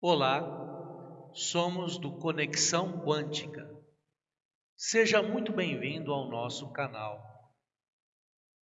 Olá, somos do Conexão Quântica. Seja muito bem-vindo ao nosso canal.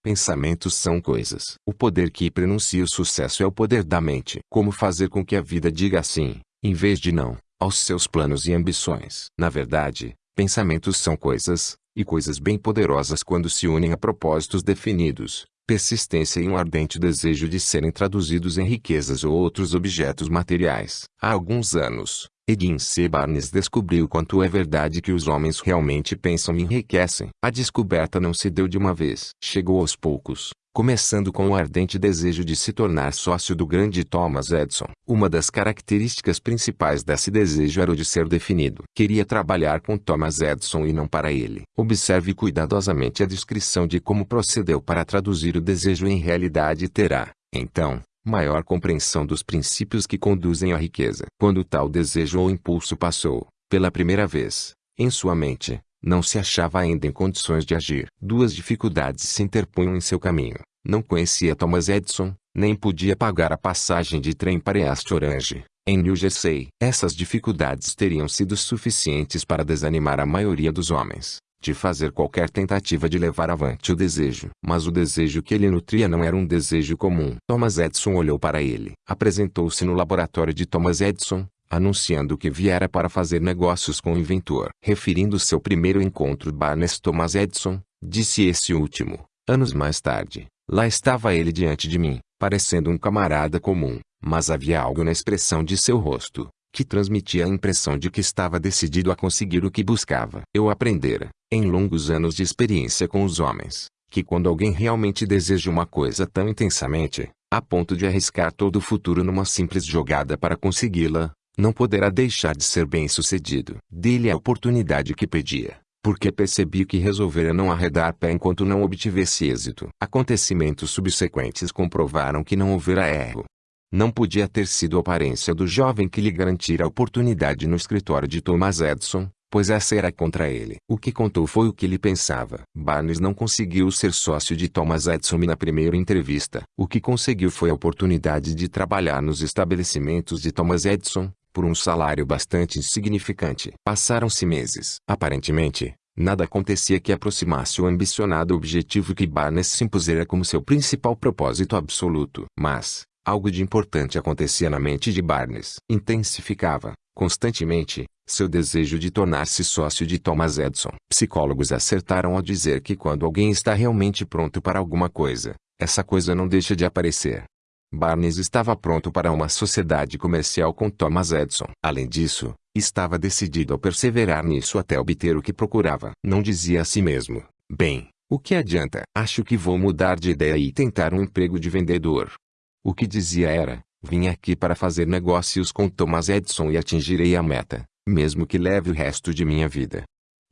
Pensamentos são coisas. O poder que pronuncia o sucesso é o poder da mente. Como fazer com que a vida diga sim, em vez de não, aos seus planos e ambições. Na verdade, pensamentos são coisas, e coisas bem poderosas quando se unem a propósitos definidos, persistência e um ardente desejo de serem traduzidos em riquezas ou outros objetos materiais. Há alguns anos, Edin C. Barnes descobriu quanto é verdade que os homens realmente pensam e enriquecem. A descoberta não se deu de uma vez. Chegou aos poucos, começando com o ardente desejo de se tornar sócio do grande Thomas Edison. Uma das características principais desse desejo era o de ser definido. Queria trabalhar com Thomas Edison e não para ele. Observe cuidadosamente a descrição de como procedeu para traduzir o desejo em realidade e terá, então, maior compreensão dos princípios que conduzem à riqueza. Quando tal desejo ou impulso passou, pela primeira vez, em sua mente, não se achava ainda em condições de agir. Duas dificuldades se interpunham em seu caminho. Não conhecia Thomas Edison, nem podia pagar a passagem de trem para East Orange, em New Jersey. Essas dificuldades teriam sido suficientes para desanimar a maioria dos homens, de fazer qualquer tentativa de levar avante o desejo. Mas o desejo que ele nutria não era um desejo comum. Thomas Edison olhou para ele. Apresentou-se no laboratório de Thomas Edison, anunciando que viera para fazer negócios com o inventor. Referindo seu primeiro encontro Barnes Thomas Edison, disse esse último. Anos mais tarde, lá estava ele diante de mim, parecendo um camarada comum, mas havia algo na expressão de seu rosto, que transmitia a impressão de que estava decidido a conseguir o que buscava. Eu aprendera, em longos anos de experiência com os homens, que quando alguém realmente deseja uma coisa tão intensamente, a ponto de arriscar todo o futuro numa simples jogada para consegui-la, não poderá deixar de ser bem-sucedido. Dê-lhe a oportunidade que pedia, porque percebi que resolvera não arredar pé enquanto não obtivesse êxito. Acontecimentos subsequentes comprovaram que não houvera erro. Não podia ter sido a aparência do jovem que lhe garantira a oportunidade no escritório de Thomas Edison, pois essa era contra ele. O que contou foi o que ele pensava. Barnes não conseguiu ser sócio de Thomas Edison na primeira entrevista. O que conseguiu foi a oportunidade de trabalhar nos estabelecimentos de Thomas Edison, por um salário bastante insignificante. Passaram-se meses. Aparentemente, nada acontecia que aproximasse o ambicionado objetivo que Barnes se impusera como seu principal propósito absoluto. Mas, algo de importante acontecia na mente de Barnes. Intensificava, constantemente, seu desejo de tornar-se sócio de Thomas Edison. Psicólogos acertaram ao dizer que quando alguém está realmente pronto para alguma coisa, essa coisa não deixa de aparecer. Barnes estava pronto para uma sociedade comercial com Thomas Edison. Além disso, estava decidido a perseverar nisso até obter o que procurava. Não dizia a si mesmo, bem, o que adianta? Acho que vou mudar de ideia e tentar um emprego de vendedor. O que dizia era, vim aqui para fazer negócios com Thomas Edison e atingirei a meta, mesmo que leve o resto de minha vida.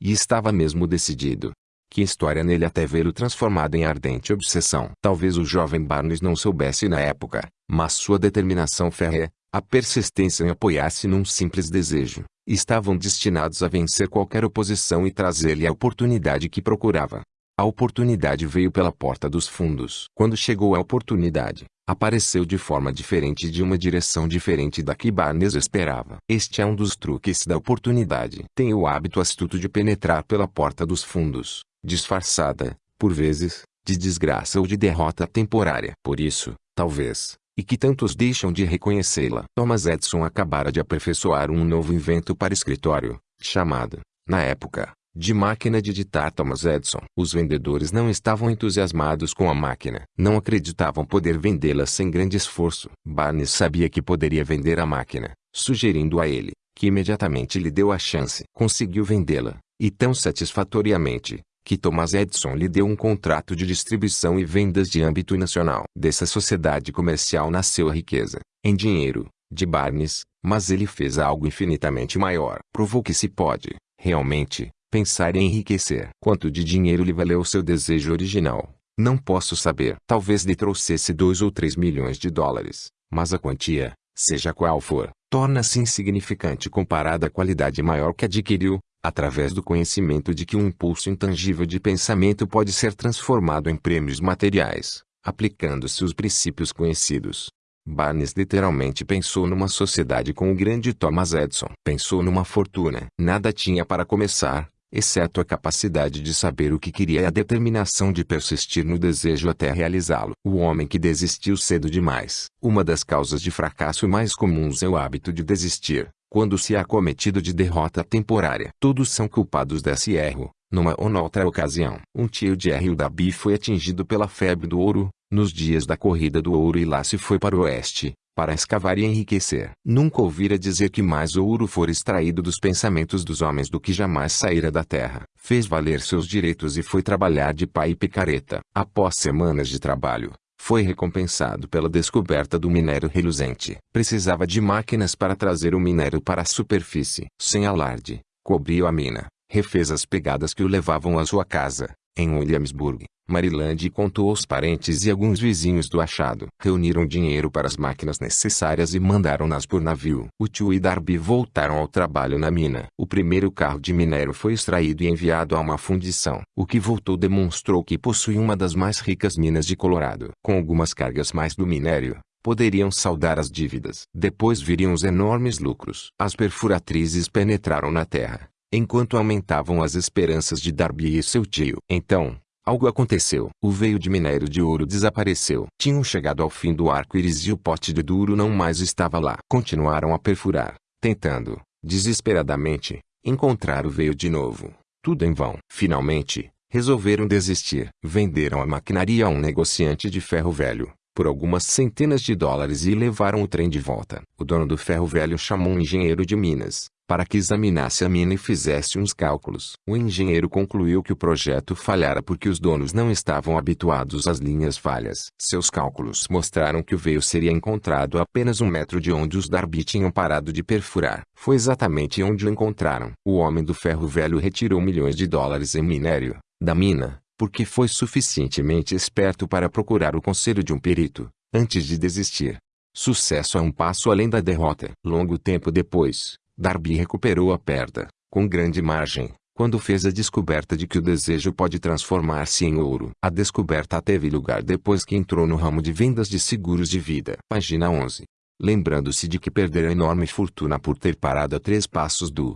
E estava mesmo decidido. Que história nele até vê-lo transformado em ardente obsessão. Talvez o jovem Barnes não soubesse na época, mas sua determinação férrea, a persistência em apoiar-se num simples desejo, estavam destinados a vencer qualquer oposição e trazer-lhe a oportunidade que procurava. A oportunidade veio pela porta dos fundos. Quando chegou a oportunidade, apareceu de forma diferente de uma direção diferente da que Barnes esperava. Este é um dos truques da oportunidade. Tem o hábito astuto de penetrar pela porta dos fundos, disfarçada, por vezes, de desgraça ou de derrota temporária. Por isso, talvez, e que tantos deixam de reconhecê-la. Thomas Edison acabara de aperfeiçoar um novo invento para escritório, chamado, na época, de máquina de digitar Thomas Edison. Os vendedores não estavam entusiasmados com a máquina. Não acreditavam poder vendê-la sem grande esforço. Barnes sabia que poderia vender a máquina, sugerindo a ele, que imediatamente lhe deu a chance. Conseguiu vendê-la, e tão satisfatoriamente, que Thomas Edison lhe deu um contrato de distribuição e vendas de âmbito nacional. Dessa sociedade comercial nasceu a riqueza, em dinheiro, de Barnes, mas ele fez algo infinitamente maior. Provou que se pode, realmente, pensar em enriquecer. Quanto de dinheiro lhe valeu seu desejo original? Não posso saber. Talvez lhe trouxesse dois ou três milhões de dólares, mas a quantia, seja qual for, torna-se insignificante comparada à qualidade maior que adquiriu, através do conhecimento de que um impulso intangível de pensamento pode ser transformado em prêmios materiais, aplicando-se os princípios conhecidos. Barnes literalmente pensou numa sociedade com o grande Thomas Edison. Pensou numa fortuna. Nada tinha para começar, exceto a capacidade de saber o que queria e a determinação de persistir no desejo até realizá-lo. O homem que desistiu cedo demais. Uma das causas de fracasso mais comuns é o hábito de desistir, quando se é acometido de derrota temporária. Todos são culpados desse erro, numa ou noutra ocasião. Um tio de R. Dabi foi atingido pela febre do ouro, nos dias da corrida do ouro e lá se foi para o oeste, para escavar e enriquecer. Nunca ouvira dizer que mais ouro for extraído dos pensamentos dos homens do que jamais saíra da terra. Fez valer seus direitos e foi trabalhar de pai e picareta. Após semanas de trabalho, foi recompensado pela descoberta do minério reluzente. Precisava de máquinas para trazer o minério para a superfície. Sem alarde, cobriu a mina, refez as pegadas que o levavam à sua casa, em Williamsburg, Maryland contou aos parentes e alguns vizinhos do achado. Reuniram dinheiro para as máquinas necessárias e mandaram-nas por navio. O tio e Darby voltaram ao trabalho na mina. O primeiro carro de minério foi extraído e enviado a uma fundição. O que voltou demonstrou que possui uma das mais ricas minas de Colorado. Com algumas cargas mais do minério, poderiam saldar as dívidas. Depois viriam os enormes lucros. As perfuratrizes penetraram na terra, enquanto aumentavam as esperanças de Darby e seu tio. Então, Algo aconteceu. O veio de minério de ouro desapareceu. Tinham chegado ao fim do arco-íris e o pote de duro não mais estava lá. Continuaram a perfurar, tentando, desesperadamente, encontrar o veio de novo. Tudo em vão. Finalmente, resolveram desistir. Venderam a maquinaria a um negociante de ferro velho, por algumas centenas de dólares e levaram o trem de volta. O dono do ferro velho chamou um engenheiro de Minas, para que examinasse a mina e fizesse uns cálculos. O engenheiro concluiu que o projeto falhara porque os donos não estavam habituados às linhas falhas. Seus cálculos mostraram que o veio seria encontrado apenas um metro de onde os Darby tinham parado de perfurar. Foi exatamente onde o encontraram. O homem do ferro velho retirou milhões de dólares em minério, da mina, porque foi suficientemente esperto para procurar o conselho de um perito, antes de desistir. Sucesso é um passo além da derrota. Longo tempo depois, Darby recuperou a perda, com grande margem, quando fez a descoberta de que o desejo pode transformar-se em ouro. A descoberta teve lugar depois que entrou no ramo de vendas de seguros de vida. Página 11. Lembrando-se de que perdera enorme fortuna por ter parado a três passos do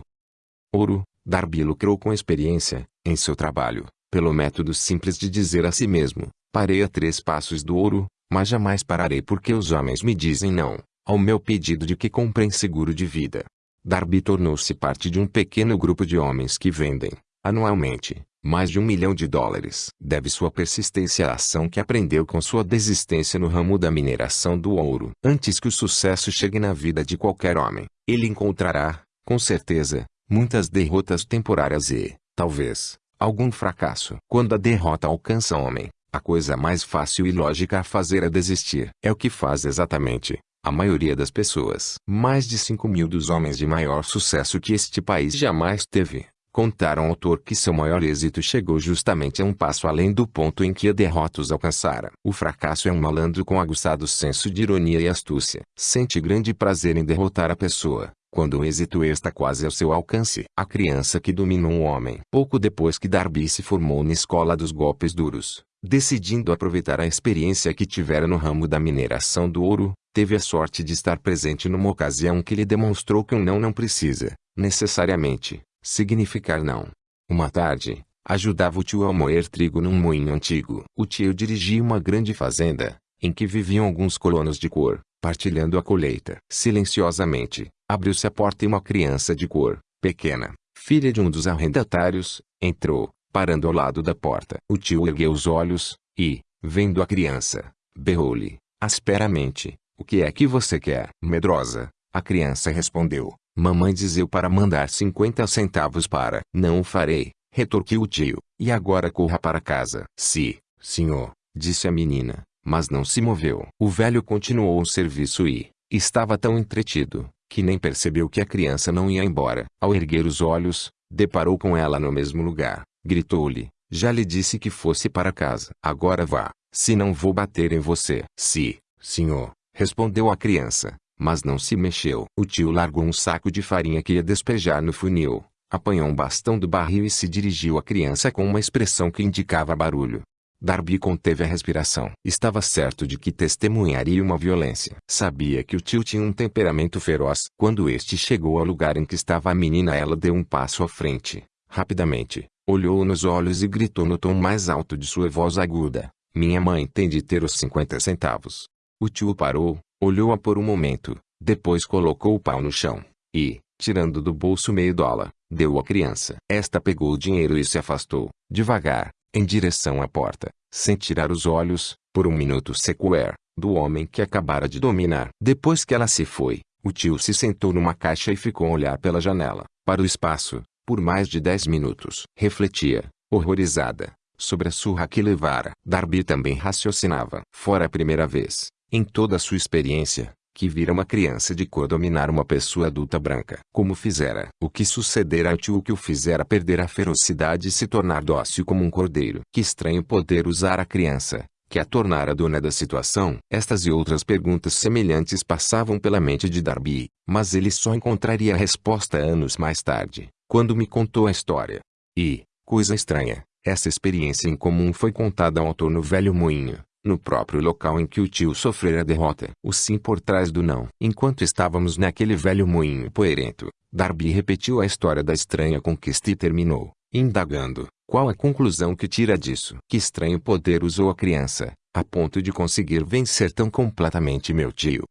ouro, Darby lucrou com experiência, em seu trabalho, pelo método simples de dizer a si mesmo, parei a três passos do ouro, mas jamais pararei porque os homens me dizem não, ao meu pedido de que comprem seguro de vida. Darby tornou-se parte de um pequeno grupo de homens que vendem, anualmente, mais de um milhão de dólares. Deve sua persistência à ação que aprendeu com sua desistência no ramo da mineração do ouro. Antes que o sucesso chegue na vida de qualquer homem, ele encontrará, com certeza, muitas derrotas temporárias e, talvez, algum fracasso. Quando a derrota alcança o homem, a coisa mais fácil e lógica a fazer é desistir. É o que faz exatamente, a maioria das pessoas. Mais de 5 mil dos homens de maior sucesso que este país jamais teve, contaram ao autor que seu maior êxito chegou justamente a um passo além do ponto em que a derrota os alcançara. O fracasso é um malandro com aguçado senso de ironia e astúcia. Sente grande prazer em derrotar a pessoa, quando o êxito está quase ao seu alcance. A criança que dominou o homem. Pouco depois que Darby se formou na escola dos golpes duros, decidindo aproveitar a experiência que tivera no ramo da mineração do ouro, teve a sorte de estar presente numa ocasião que lhe demonstrou que um não não precisa, necessariamente, significar não. Uma tarde, ajudava o tio a moer trigo num moinho antigo. O tio dirigia uma grande fazenda, em que viviam alguns colonos de cor, partilhando a colheita. Silenciosamente, abriu-se a porta e uma criança de cor, pequena, filha de um dos arrendatários, entrou, parando ao lado da porta. O tio ergueu os olhos, e, vendo a criança, berrou-lhe, asperamente, o que é que você quer? Medrosa, a criança respondeu. Mamãe dizeu para mandar 50 centavos para. Não o farei, retorquiu o tio. E agora corra para casa. Sim, senhor, disse a menina, mas não se moveu. O velho continuou o serviço e, estava tão entretido, que nem percebeu que a criança não ia embora. Ao erguer os olhos, deparou com ela no mesmo lugar. Gritou-lhe, já lhe disse que fosse para casa. Agora vá, se não vou bater em você. Sim, senhor, Respondeu a criança, mas não se mexeu. O tio largou um saco de farinha que ia despejar no funil, apanhou um bastão do barril e se dirigiu à criança com uma expressão que indicava barulho. Darby conteve a respiração. Estava certo de que testemunharia uma violência. Sabia que o tio tinha um temperamento feroz. Quando este chegou ao lugar em que estava a menina ela deu um passo à frente. Rapidamente, olhou nos olhos e gritou no tom mais alto de sua voz aguda. Minha mãe tem de ter os 50 centavos. O tio parou, olhou-a por um momento, depois colocou o pau no chão, e, tirando do bolso meio dólar, deu à criança. Esta pegou o dinheiro e se afastou, devagar, em direção à porta, sem tirar os olhos, por um minuto sequer, do homem que acabara de dominar. Depois que ela se foi, o tio se sentou numa caixa e ficou a olhar pela janela, para o espaço, por mais de dez minutos. Refletia, horrorizada, sobre a surra que levara. Darby também raciocinava. Fora a primeira vez, em toda a sua experiência, que vira uma criança de cor dominar uma pessoa adulta branca. Como fizera. O que sucedera ao tio que o fizera perder a ferocidade e se tornar dócil como um cordeiro. Que estranho poder usar a criança, que a tornara dona da situação. Estas e outras perguntas semelhantes passavam pela mente de Darby, mas ele só encontraria a resposta anos mais tarde, quando me contou a história. E, coisa estranha, essa experiência em comum foi contada ao autor no velho moinho no próprio local em que o tio sofrera a derrota. O sim por trás do não. Enquanto estávamos naquele velho moinho poerento, Darby repetiu a história da estranha conquista e terminou, indagando, qual a conclusão que tira disso? Que estranho poder usou a criança, a ponto de conseguir vencer tão completamente meu tio?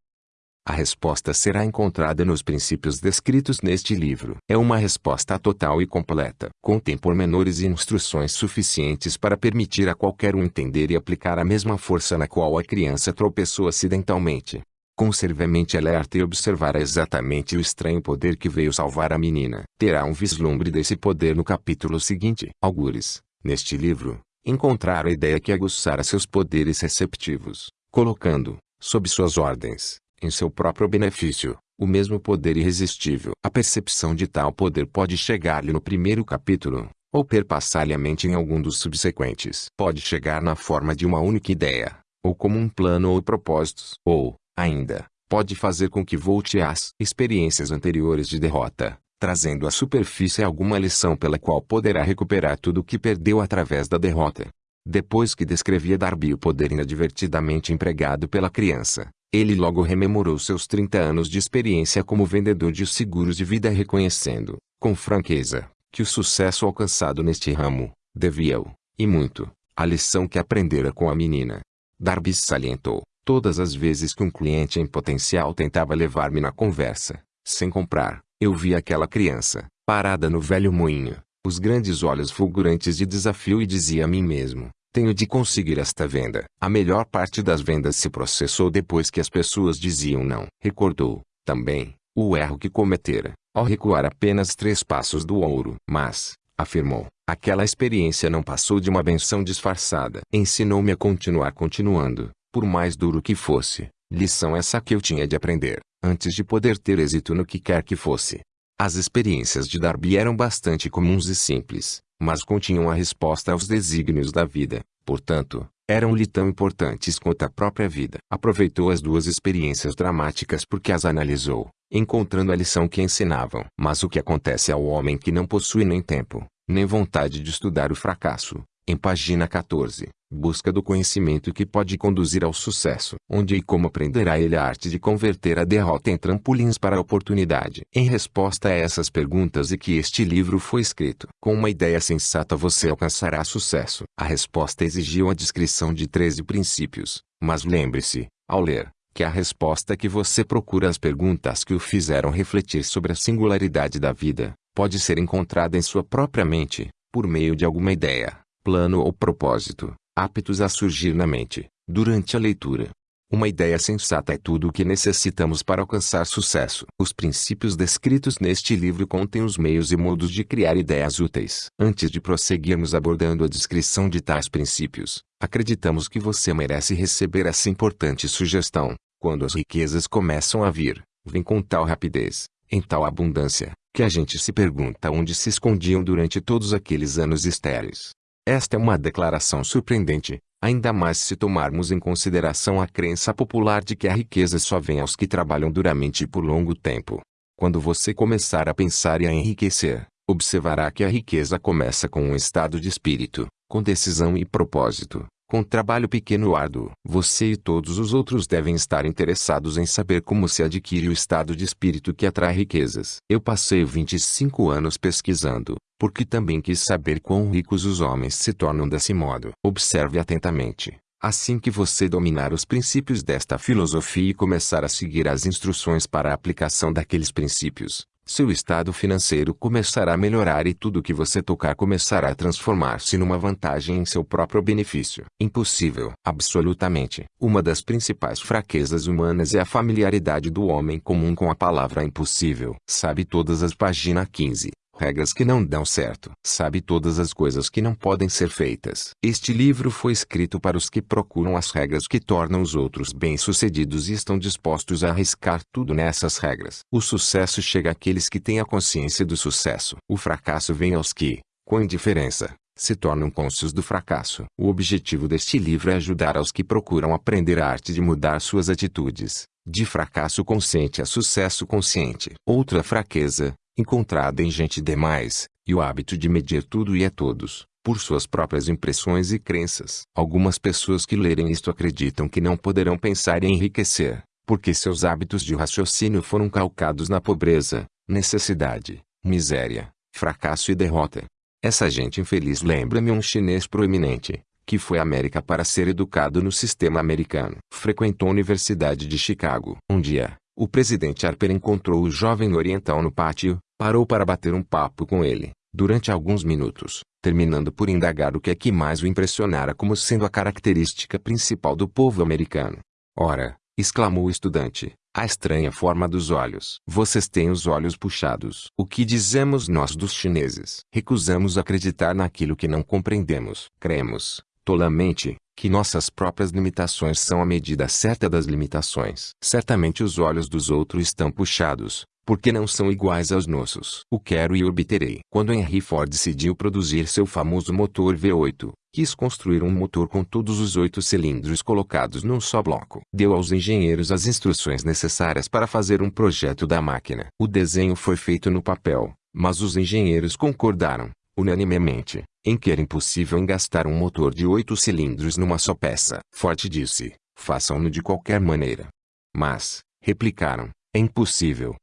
A resposta será encontrada nos princípios descritos neste livro. É uma resposta total e completa. Contém pormenores e instruções suficientes para permitir a qualquer um entender e aplicar a mesma força na qual a criança tropeçou acidentalmente. Conserve-mente alerta e observará exatamente o estranho poder que veio salvar a menina. Terá um vislumbre desse poder no capítulo seguinte. Algures, neste livro, encontrar a ideia que aguçara seus poderes receptivos, colocando, sob suas ordens, em seu próprio benefício, o mesmo poder irresistível. A percepção de tal poder pode chegar-lhe no primeiro capítulo, ou perpassar-lhe a mente em algum dos subsequentes. Pode chegar na forma de uma única ideia, ou como um plano ou propósitos. Ou, ainda, pode fazer com que volte às experiências anteriores de derrota, trazendo à superfície alguma lição pela qual poderá recuperar tudo o que perdeu através da derrota. Depois que descrevia Darby o poder inadvertidamente empregado pela criança, ele logo rememorou seus 30 anos de experiência como vendedor de seguros de vida reconhecendo, com franqueza, que o sucesso alcançado neste ramo, devia-o, e muito, à lição que aprendera com a menina. Darby salientou, todas as vezes que um cliente em potencial tentava levar-me na conversa, sem comprar, eu via aquela criança, parada no velho moinho, os grandes olhos fulgurantes de desafio e dizia a mim mesmo, tenho de conseguir esta venda. A melhor parte das vendas se processou depois que as pessoas diziam não. Recordou, também, o erro que cometera, ao recuar apenas três passos do ouro. Mas, afirmou, aquela experiência não passou de uma benção disfarçada. Ensinou-me a continuar continuando, por mais duro que fosse. Lição essa que eu tinha de aprender, antes de poder ter êxito no que quer que fosse. As experiências de Darby eram bastante comuns e simples, mas continham a resposta aos desígnios da vida, portanto, eram-lhe tão importantes quanto a própria vida. Aproveitou as duas experiências dramáticas porque as analisou, encontrando a lição que ensinavam. Mas o que acontece ao homem que não possui nem tempo, nem vontade de estudar o fracasso, em página 14, busca do conhecimento que pode conduzir ao sucesso. Onde e como aprenderá ele a arte de converter a derrota em trampolins para a oportunidade? Em resposta a essas perguntas e que este livro foi escrito. Com uma ideia sensata você alcançará sucesso. A resposta exigiu a descrição de 13 princípios, mas lembre-se, ao ler, que a resposta que você procura às perguntas que o fizeram refletir sobre a singularidade da vida, pode ser encontrada em sua própria mente, por meio de alguma ideia, plano ou propósito, aptos a surgir na mente, durante a leitura. Uma ideia sensata é tudo o que necessitamos para alcançar sucesso. Os princípios descritos neste livro contêm os meios e modos de criar ideias úteis. Antes de prosseguirmos abordando a descrição de tais princípios, acreditamos que você merece receber essa importante sugestão. Quando as riquezas começam a vir, vêm com tal rapidez, em tal abundância, que a gente se pergunta onde se escondiam durante todos aqueles anos estéreis. Esta é uma declaração surpreendente, ainda mais se tomarmos em consideração a crença popular de que a riqueza só vem aos que trabalham duramente por longo tempo. Quando você começar a pensar e a enriquecer, observará que a riqueza começa com um estado de espírito, com decisão e propósito, com trabalho pequeno árduo. Você e todos os outros devem estar interessados em saber como se adquire o estado de espírito que atrai riquezas. Eu passei 25 anos pesquisando, porque também quis saber quão ricos os homens se tornam desse modo. Observe atentamente. Assim que você dominar os princípios desta filosofia e começar a seguir as instruções para a aplicação daqueles princípios, seu estado financeiro começará a melhorar e tudo que você tocar começará a transformar-se numa vantagem em seu próprio benefício. Impossível. Absolutamente. Uma das principais fraquezas humanas é a familiaridade do homem comum com a palavra impossível. Sabe todas as páginas 15 regras que não dão certo. Sabe todas as coisas que não podem ser feitas. Este livro foi escrito para os que procuram as regras que tornam os outros bem-sucedidos e estão dispostos a arriscar tudo nessas regras. O sucesso chega àqueles que têm a consciência do sucesso. O fracasso vem aos que, com indiferença, se tornam cônscios do fracasso. O objetivo deste livro é ajudar aos que procuram aprender a arte de mudar suas atitudes, de fracasso consciente a sucesso consciente. Outra fraqueza, encontrada em gente demais, e o hábito de medir tudo e a todos, por suas próprias impressões e crenças. Algumas pessoas que lerem isto acreditam que não poderão pensar em enriquecer, porque seus hábitos de raciocínio foram calcados na pobreza, necessidade, miséria, fracasso e derrota. Essa gente infeliz lembra-me um chinês proeminente, que foi à América para ser educado no sistema americano. Frequentou a Universidade de Chicago. Um dia, o presidente Harper encontrou o jovem oriental no pátio, Parou para bater um papo com ele, durante alguns minutos, terminando por indagar o que é que mais o impressionara como sendo a característica principal do povo americano. Ora, exclamou o estudante, a estranha forma dos olhos. Vocês têm os olhos puxados. O que dizemos nós dos chineses? Recusamos acreditar naquilo que não compreendemos. Cremos, tolamente, que nossas próprias limitações são a medida certa das limitações. Certamente os olhos dos outros estão puxados, porque não são iguais aos nossos. O quero e obterei. Quando Henry Ford decidiu produzir seu famoso motor V8, quis construir um motor com todos os oito cilindros colocados num só bloco. Deu aos engenheiros as instruções necessárias para fazer um projeto da máquina. O desenho foi feito no papel, mas os engenheiros concordaram, unanimemente, em que era impossível engastar um motor de oito cilindros numa só peça. Ford disse, façam-no de qualquer maneira. Mas, replicaram, é impossível.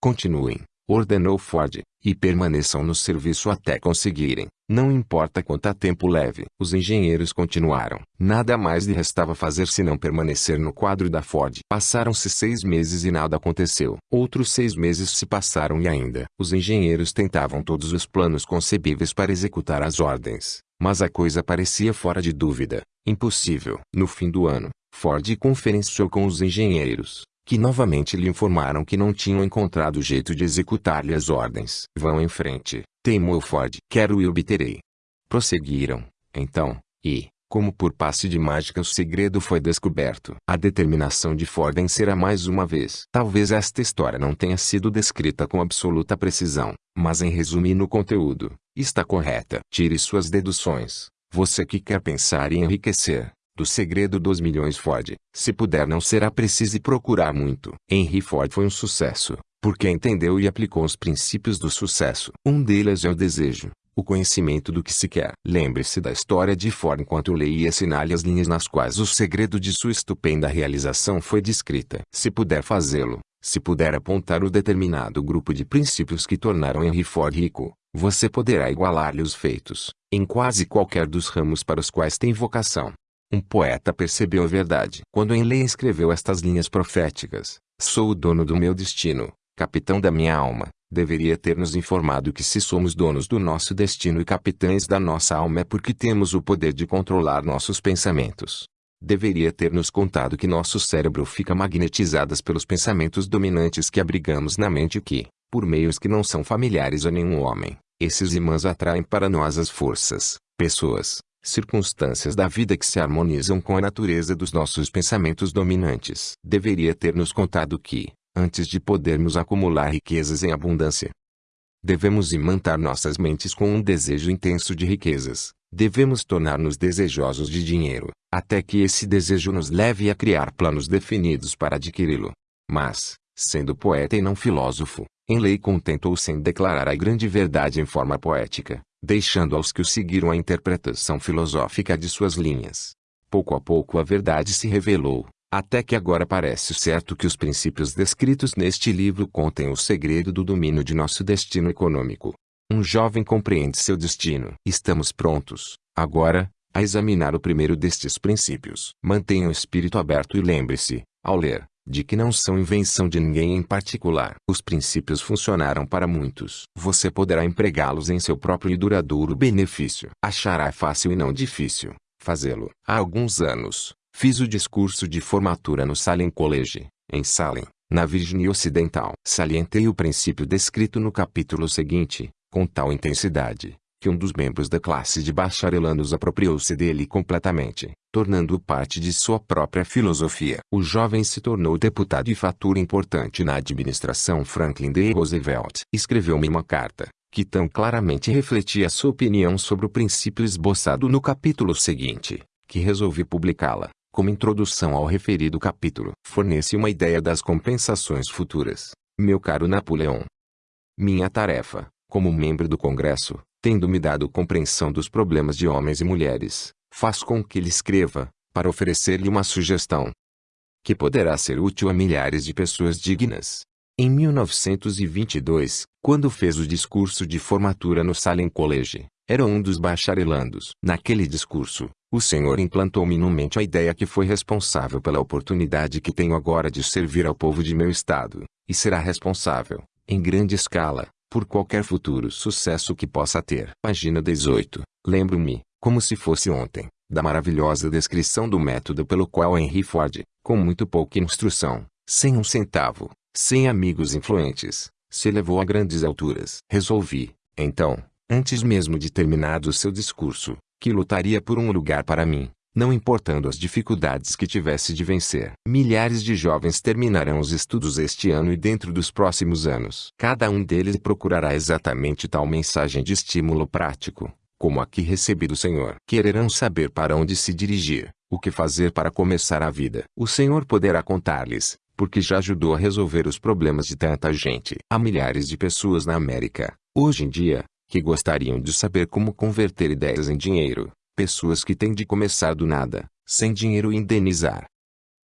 Continuem, ordenou Ford, e permaneçam no serviço até conseguirem, não importa quanto tempo leve. Os engenheiros continuaram. Nada mais lhe restava fazer senão permanecer no quadro da Ford. Passaram-se seis meses e nada aconteceu. Outros seis meses se passaram e ainda. Os engenheiros tentavam todos os planos concebíveis para executar as ordens, mas a coisa parecia fora de dúvida, impossível. No fim do ano, Ford conferenciou com os engenheiros, que novamente lhe informaram que não tinham encontrado jeito de executar-lhe as ordens. Vão em frente, teimou Ford. Quero e obterei. Prosseguiram, então, e, como por passe de mágica o segredo foi descoberto. A determinação de Ford em será mais uma vez. Talvez esta história não tenha sido descrita com absoluta precisão, mas em resumo e no conteúdo, está correta. Tire suas deduções. Você que quer pensar em enriquecer, do segredo dos milhões Ford. Se puder não será preciso procurar muito. Henry Ford foi um sucesso, porque entendeu e aplicou os princípios do sucesso. Um deles é o desejo, o conhecimento do que se quer. Lembre-se da história de Ford enquanto leia e assinale as linhas nas quais o segredo de sua estupenda realização foi descrita. Se puder fazê-lo, se puder apontar o determinado grupo de princípios que tornaram Henry Ford rico, você poderá igualar-lhe os feitos, em quase qualquer dos ramos para os quais tem vocação. Um poeta percebeu a verdade. Quando Enley escreveu estas linhas proféticas, sou o dono do meu destino, capitão da minha alma, deveria ter nos informado que se somos donos do nosso destino e capitães da nossa alma é porque temos o poder de controlar nossos pensamentos. Deveria ter nos contado que nosso cérebro fica magnetizado pelos pensamentos dominantes que abrigamos na mente e que, por meios que não são familiares a nenhum homem, esses imãs atraem para nós as forças, pessoas, circunstâncias da vida que se harmonizam com a natureza dos nossos pensamentos dominantes. Deveria ter nos contado que, antes de podermos acumular riquezas em abundância, devemos imantar nossas mentes com um desejo intenso de riquezas. Devemos tornar-nos desejosos de dinheiro, até que esse desejo nos leve a criar planos definidos para adquiri-lo. Mas, sendo poeta e não filósofo, em lei contentou-se em declarar a grande verdade em forma poética, deixando aos que o seguiram a interpretação filosófica de suas linhas. Pouco a pouco a verdade se revelou, até que agora parece certo que os princípios descritos neste livro contêm o segredo do domínio de nosso destino econômico. Um jovem compreende seu destino. Estamos prontos, agora, a examinar o primeiro destes princípios. Mantenha o espírito aberto e lembre-se, ao ler, de que não são invenção de ninguém em particular. Os princípios funcionaram para muitos. Você poderá empregá-los em seu próprio e duradouro benefício. Achará fácil e não difícil fazê-lo. Há alguns anos, fiz o discurso de formatura no Salem College, em Salem, na Virgínia Ocidental. Salientei o princípio descrito no capítulo seguinte, com tal intensidade, que um dos membros da classe de bacharelandos apropriou-se dele completamente, tornando-o parte de sua própria filosofia. O jovem se tornou deputado e fatura importante na administração Franklin D. Roosevelt. Escreveu-me uma carta, que tão claramente refletia sua opinião sobre o princípio esboçado no capítulo seguinte, que resolvi publicá-la, como introdução ao referido capítulo. Fornece uma ideia das compensações futuras, meu caro Napoleão. Minha tarefa, como membro do Congresso, tendo-me dado compreensão dos problemas de homens e mulheres, faz com que lhe escreva, para oferecer-lhe uma sugestão que poderá ser útil a milhares de pessoas dignas. Em 1922, quando fez o discurso de formatura no Salem College, era um dos bacharelandos. Naquele discurso, o Senhor implantou-me no mente a ideia que foi responsável pela oportunidade que tenho agora de servir ao povo de meu estado, e será responsável, em grande escala, por qualquer futuro sucesso que possa ter. Página 18. Lembro-me, como se fosse ontem, da maravilhosa descrição do método pelo qual Henry Ford, com muito pouca instrução, sem um centavo, sem amigos influentes, se elevou a grandes alturas. Resolvi, então, antes mesmo de terminado seu discurso, que lutaria por um lugar para mim, não importando as dificuldades que tivesse de vencer. Milhares de jovens terminarão os estudos este ano e dentro dos próximos anos. Cada um deles procurará exatamente tal mensagem de estímulo prático, como aqui recebi do Senhor. Quererão saber para onde se dirigir, o que fazer para começar a vida. O Senhor poderá contar-lhes, porque já ajudou a resolver os problemas de tanta gente. Há milhares de pessoas na América, hoje em dia, que gostariam de saber como converter ideias em dinheiro. Pessoas que têm de começar do nada, sem dinheiro e indenizar.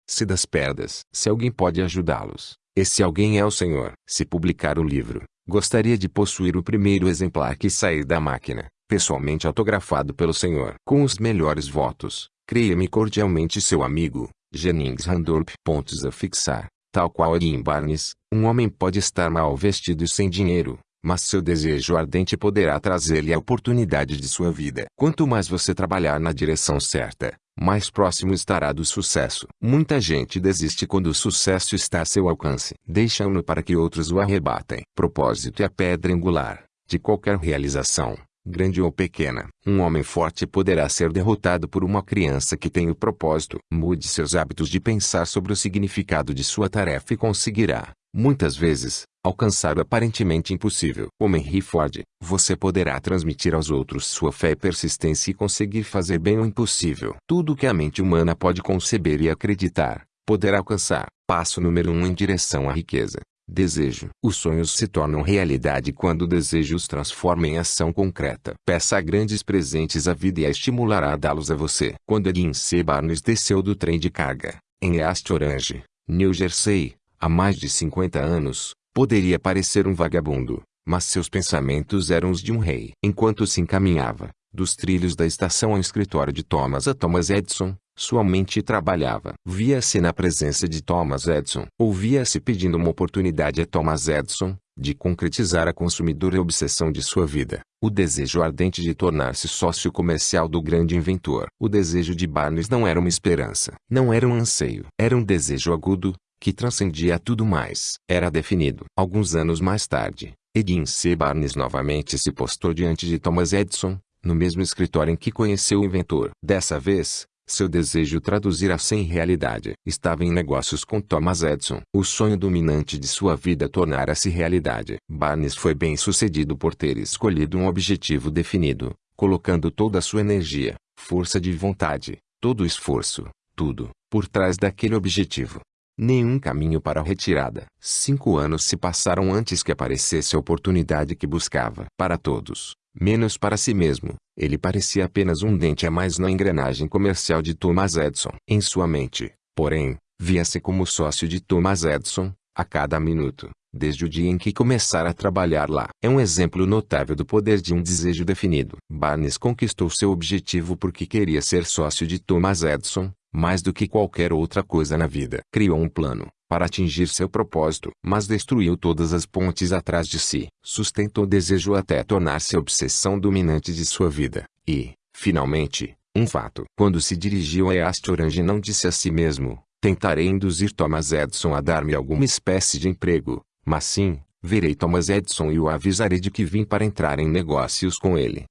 Se das perdas, se alguém pode ajudá-los, esse alguém é o Senhor. Se publicar o livro, gostaria de possuir o primeiro exemplar que sair da máquina pessoalmente autografado pelo Senhor. Com os melhores votos, creia-me cordialmente seu amigo, Jennings Randolph. Pontos a fixar. Tal qual Edwin Barnes, um homem pode estar mal vestido e sem dinheiro, mas seu desejo ardente poderá trazer-lhe a oportunidade de sua vida. Quanto mais você trabalhar na direção certa, mais próximo estará do sucesso. Muita gente desiste quando o sucesso está a seu alcance. Deixam-no para que outros o arrebatem. Propósito é a pedra angular de qualquer realização grande ou pequena. Um homem forte poderá ser derrotado por uma criança que tem o propósito. Mude seus hábitos de pensar sobre o significado de sua tarefa e conseguirá, muitas vezes, alcançar o aparentemente impossível. Como Henry Ford, você poderá transmitir aos outros sua fé e persistência e conseguir fazer bem o impossível. Tudo que a mente humana pode conceber e acreditar, poderá alcançar. Passo número 1 um em direção à riqueza. Desejo. Os sonhos se tornam realidade quando o desejo os transforma em ação concreta. Peça grandes presentes à vida e a estimulará a dá-los a você. Quando Edin C. Barnes desceu do trem de carga, em East Orange, New Jersey, há mais de 50 anos, poderia parecer um vagabundo, mas seus pensamentos eram os de um rei. Enquanto se encaminhava, dos trilhos da estação ao escritório de Thomas a Thomas Edison, sua mente trabalhava. Via-se na presença de Thomas Edison. Ouvia-se pedindo uma oportunidade a Thomas Edison, de concretizar a consumidora obsessão de sua vida. O desejo ardente de tornar-se sócio comercial do grande inventor. O desejo de Barnes não era uma esperança. Não era um anseio. Era um desejo agudo, que transcendia tudo mais. Era definido. Alguns anos mais tarde, Edin C. Barnes novamente se postou diante de Thomas Edison, no mesmo escritório em que conheceu o inventor. Dessa vez, seu desejo traduzir-se em realidade. Estava em negócios com Thomas Edison. O sonho dominante de sua vida tornara-se realidade. Barnes foi bem sucedido por ter escolhido um objetivo definido, colocando toda a sua energia, força de vontade, todo o esforço, tudo, por trás daquele objetivo. nenhum caminho para a retirada. Cinco anos se passaram antes que aparecesse a oportunidade que buscava. Para todos, menos para si mesmo, ele parecia apenas um dente a mais na engrenagem comercial de Thomas Edison. Em sua mente, porém, via-se como sócio de Thomas Edison, a cada minuto, desde o dia em que começara a trabalhar lá. É um exemplo notável do poder de um desejo definido. Barnes conquistou seu objetivo porque queria ser sócio de Thomas Edison, mais do que qualquer outra coisa na vida. Criou um plano para atingir seu propósito, mas destruiu todas as pontes atrás de si. Sustentou o desejo até tornar-se a obsessão dominante de sua vida. E, finalmente, um fato. Quando se dirigiu a East Orange não disse a si mesmo, tentarei induzir Thomas Edison a dar-me alguma espécie de emprego, mas sim, verei Thomas Edison e o avisarei de que vim para entrar em negócios com ele.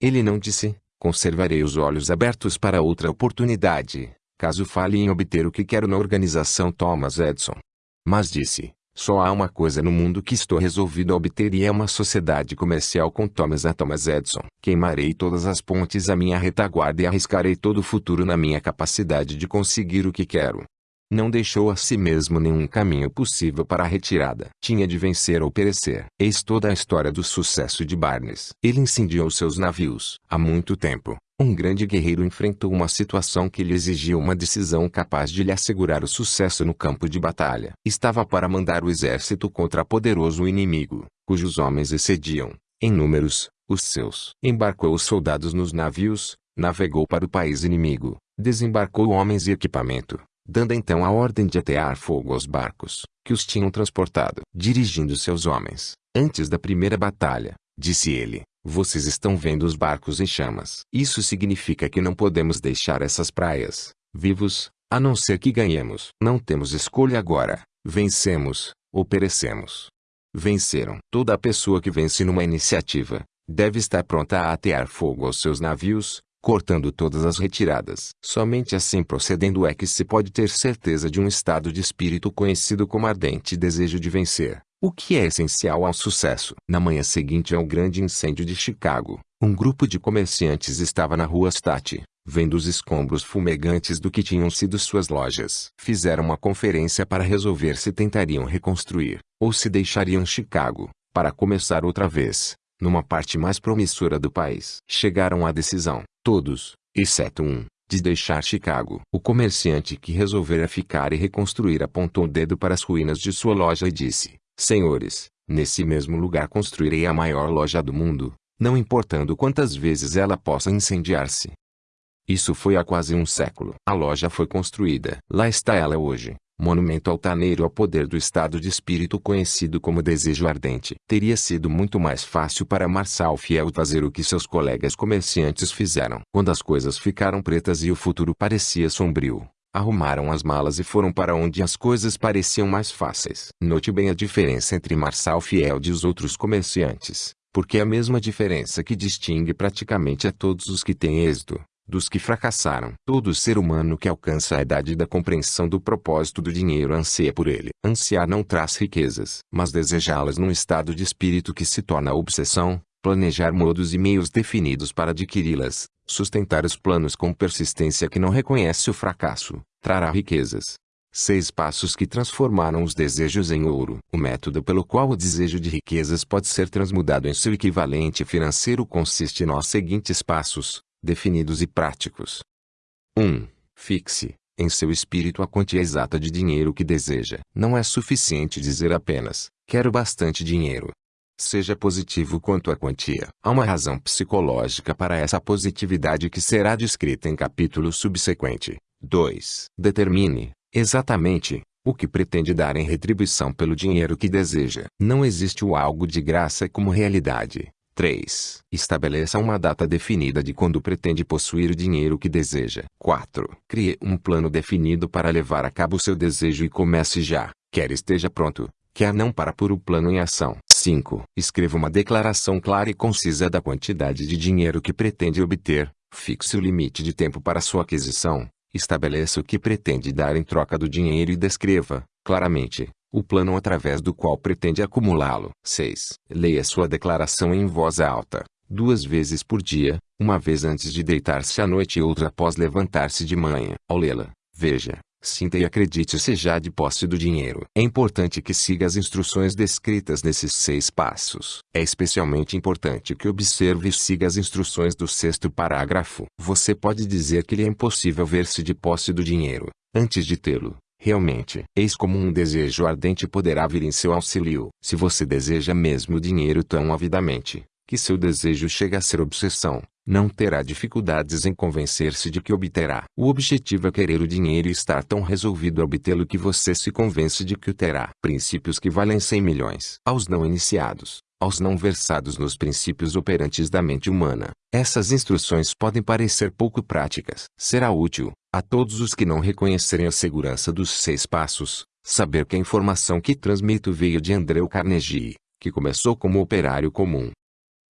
Ele não disse, conservarei os olhos abertos para outra oportunidade, caso fale em obter o que quero na organização Thomas Edison. Mas disse, só há uma coisa no mundo que estou resolvido a obter e é uma sociedade comercial com Thomas a Thomas Edison. Queimarei todas as pontes à minha retaguarda e arriscarei todo o futuro na minha capacidade de conseguir o que quero. Não deixou a si mesmo nenhum caminho possível para a retirada. Tinha de vencer ou perecer. Eis toda a história do sucesso de Barnes. Ele incendiou seus navios. Há muito tempo, um grande guerreiro enfrentou uma situação que lhe exigia uma decisão capaz de lhe assegurar o sucesso no campo de batalha. Estava para mandar o exército contra poderoso inimigo, cujos homens excediam, em números, os seus. Embarcou os soldados nos navios, navegou para o país inimigo, desembarcou homens e equipamento, dando então a ordem de atear fogo aos barcos, que os tinham transportado. Dirigindo seus homens, antes da primeira batalha, disse ele, vocês estão vendo os barcos em chamas. Isso significa que não podemos deixar essas praias, vivos, a não ser que ganhemos. Não temos escolha agora, vencemos, ou perecemos. Venceram. Toda pessoa que vence numa iniciativa, deve estar pronta a atear fogo aos seus navios, cortando todas as retiradas. Somente assim procedendo é que se pode ter certeza de um estado de espírito conhecido como ardente desejo de vencer, o que é essencial ao sucesso. Na manhã seguinte ao grande incêndio de Chicago, um grupo de comerciantes estava na rua State, vendo os escombros fumegantes do que tinham sido suas lojas. Fizeram uma conferência para resolver se tentariam reconstruir, ou se deixariam Chicago, para começar outra vez, numa parte mais promissora do país. Chegaram à decisão, todos, exceto um, de deixar Chicago. O comerciante que resolvera ficar e reconstruir apontou o dedo para as ruínas de sua loja e disse, Senhores, nesse mesmo lugar construirei a maior loja do mundo, não importando quantas vezes ela possa incendiar-se. Isso foi há quase um século. A loja foi construída. Lá está ela hoje, monumento altaneiro ao poder do estado de espírito conhecido como desejo ardente. Teria sido muito mais fácil para Marçal Fiel fazer o que seus colegas comerciantes fizeram. Quando as coisas ficaram pretas e o futuro parecia sombrio, arrumaram as malas e foram para onde as coisas pareciam mais fáceis. Note bem a diferença entre Marçal Fiel e os outros comerciantes, porque é a mesma diferença que distingue praticamente a todos os que têm êxito dos que fracassaram. Todo ser humano que alcança a idade da compreensão do propósito do dinheiro anseia por ele. Ansiar não traz riquezas, mas desejá-las num estado de espírito que se torna obsessão, planejar modos e meios definidos para adquiri-las, sustentar os planos com persistência que não reconhece o fracasso, trará riquezas. Seis passos que transformaram os desejos em ouro. O método pelo qual o desejo de riquezas pode ser transmudado em seu equivalente financeiro consiste nos seguintes passos definidos e práticos. 1. Fixe, em seu espírito a quantia exata de dinheiro que deseja. Não é suficiente dizer apenas, quero bastante dinheiro. Seja positivo quanto à quantia. Há uma razão psicológica para essa positividade que será descrita em capítulo subsequente. 2. Determine, exatamente, o que pretende dar em retribuição pelo dinheiro que deseja. Não existe o algo de graça como realidade. 3. Estabeleça uma data definida de quando pretende possuir o dinheiro que deseja. 4. Crie um plano definido para levar a cabo seu desejo e comece já, quer esteja pronto, quer não para pôr o plano em ação. 5. Escreva uma declaração clara e concisa da quantidade de dinheiro que pretende obter, fixe o limite de tempo para sua aquisição, estabeleça o que pretende dar em troca do dinheiro e descreva, claramente, o plano através do qual pretende acumulá-lo. 6. Leia sua declaração em voz alta, duas vezes por dia, uma vez antes de deitar-se à noite e outra após levantar-se de manhã. Ao lê-la, veja, Sinta e acredite seja de posse do dinheiro. É importante que siga as instruções descritas nesses seis passos. É especialmente importante que observe e siga as instruções do sexto parágrafo. Você pode dizer que lhe é impossível ver-se de posse do dinheiro, antes de tê-lo. Realmente, eis como um desejo ardente poderá vir em seu auxílio. Se você deseja mesmo o dinheiro tão avidamente, que seu desejo chega a ser obsessão, não terá dificuldades em convencer-se de que obterá. O objetivo é querer o dinheiro e estar tão resolvido a obtê-lo que você se convence de que o terá. Princípios que valem 100 milhões. Aos não iniciados, aos não versados nos princípios operantes da mente humana, essas instruções podem parecer pouco práticas. Será útil, a todos os que não reconhecerem a segurança dos seis passos, saber que a informação que transmito veio de Andrew Carnegie, que começou como operário comum,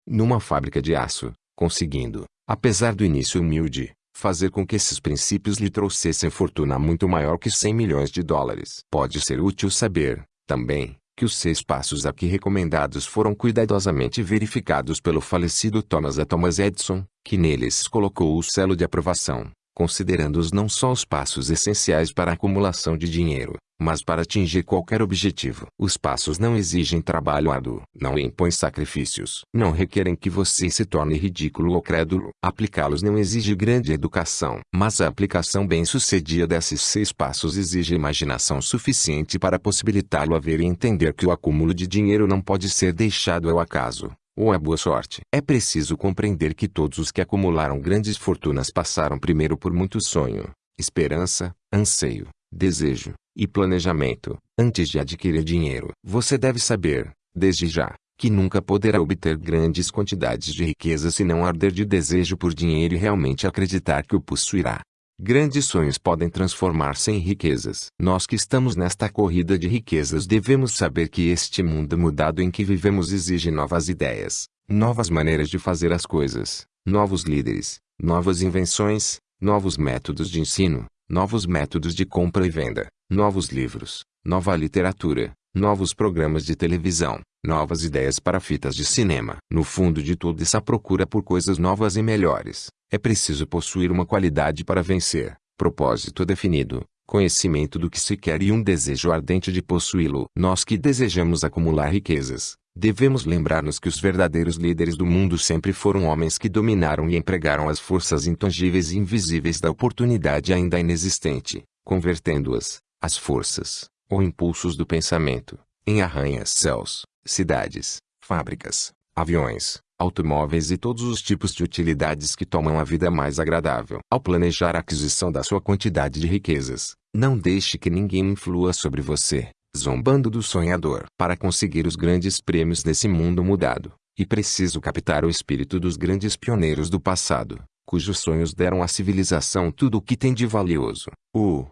numa fábrica de aço, conseguindo, apesar do início humilde, fazer com que esses princípios lhe trouxessem fortuna muito maior que 100 milhões de dólares. Pode ser útil saber, também, que os seis passos aqui recomendados foram cuidadosamente verificados pelo falecido Thomas A. Thomas Edison, que neles colocou o selo de aprovação, considerando-os não só os passos essenciais para a acumulação de dinheiro, mas para atingir qualquer objetivo. Os passos não exigem trabalho árduo, não impõem sacrifícios, não requerem que você se torne ridículo ou crédulo. Aplicá-los não exige grande educação, mas a aplicação bem-sucedida desses seis passos exige imaginação suficiente para possibilitá-lo a ver e entender que o acúmulo de dinheiro não pode ser deixado ao acaso ou à boa sorte. É preciso compreender que todos os que acumularam grandes fortunas passaram primeiro por muito sonho, esperança, anseio, desejo, e planejamento, antes de adquirir dinheiro. Você deve saber, desde já, que nunca poderá obter grandes quantidades de riqueza se não arder de desejo por dinheiro e realmente acreditar que o possuirá. Grandes sonhos podem transformar-se em riquezas. Nós que estamos nesta corrida de riquezas devemos saber que este mundo mudado em que vivemos exige novas ideias, novas maneiras de fazer as coisas, novos líderes, novas invenções, novos métodos de ensino, novos métodos de compra e venda, novos livros, nova literatura, novos programas de televisão, novas ideias para fitas de cinema. No fundo de toda essa procura por coisas novas e melhores, é preciso possuir uma qualidade para vencer, propósito definido, conhecimento do que se quer e um desejo ardente de possuí-lo. Nós que desejamos acumular riquezas, devemos lembrar-nos que os verdadeiros líderes do mundo sempre foram homens que dominaram e empregaram as forças intangíveis e invisíveis da oportunidade ainda inexistente, convertendo-as, as forças, ou impulsos do pensamento, em arranha-céus, cidades, fábricas, aviões, automóveis e todos os tipos de utilidades que tomam a vida mais agradável. Ao planejar a aquisição da sua quantidade de riquezas, não deixe que ninguém influa sobre você, zombando do sonhador. Para conseguir os grandes prêmios desse mundo mudado, e preciso captar o espírito dos grandes pioneiros do passado, cujos sonhos deram à civilização tudo o que tem de valioso. O